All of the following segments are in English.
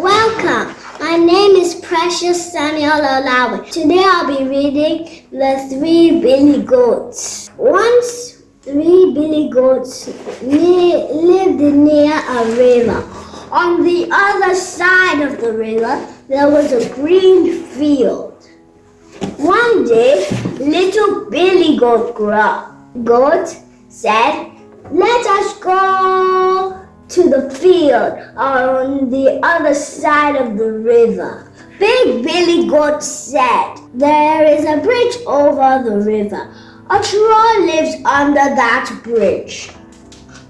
Welcome. My name is Precious Samuel Olawe. Today I'll be reading The Three Billy Goats. Once three billy goats lived near a river. On the other side of the river, there was a green field. One day, little Billy Goat, goat said, Let us go to the field on the other side of the river. Big Billy Goat said, There is a bridge over the river. A troll lives under that bridge.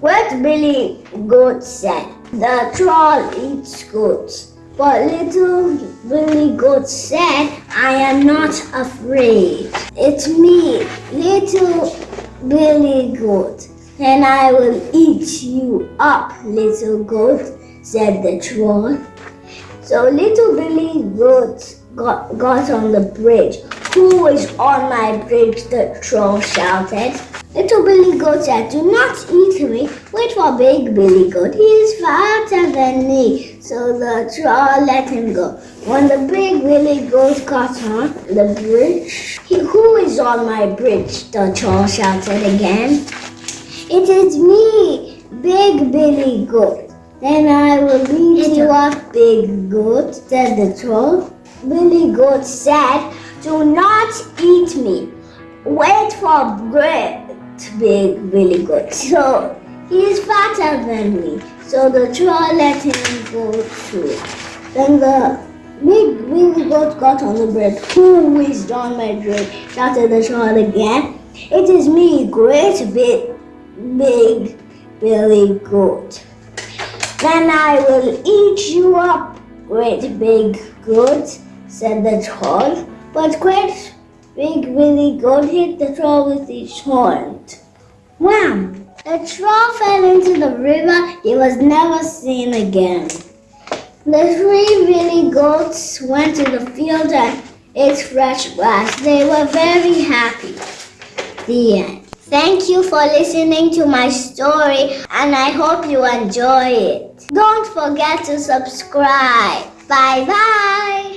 Wet Billy Goat said, The troll eats goats. But little Billy Goat said, I am not afraid. It's me, little Billy Goat, and I will eat you up, little goat, said the troll. So little Billy Goat got, got on the bridge. Who is on my bridge? The troll shouted. Little Billy Goat said, Do not eat me. Wait for Big Billy Goat. He is fatter than me. So the troll let him go. When the Big Billy Goat got on the bridge, he, Who is on my bridge? The troll shouted again. It is me, Big Billy Goat. Then I will eat you up, Big Goat, said the troll. Billy Goat said, Do not eat me. Wait for great big Billy Goat. So he is fatter than me. So the troll let him go too. Then the big Billy Goat got on the bed. Who is on my bed? shouted the troll again. It is me, great big, big Billy Goat. Then I will eat you up, great big goat, said the troll. But great big Billy Goat hit the troll with his horn. Wham! The troll fell into the river. He was never seen again. The three Billy Goats went to the field and ate fresh grass. They were very happy. The end. Thank you for listening to my story and I hope you enjoy it. Don't forget to subscribe. Bye bye.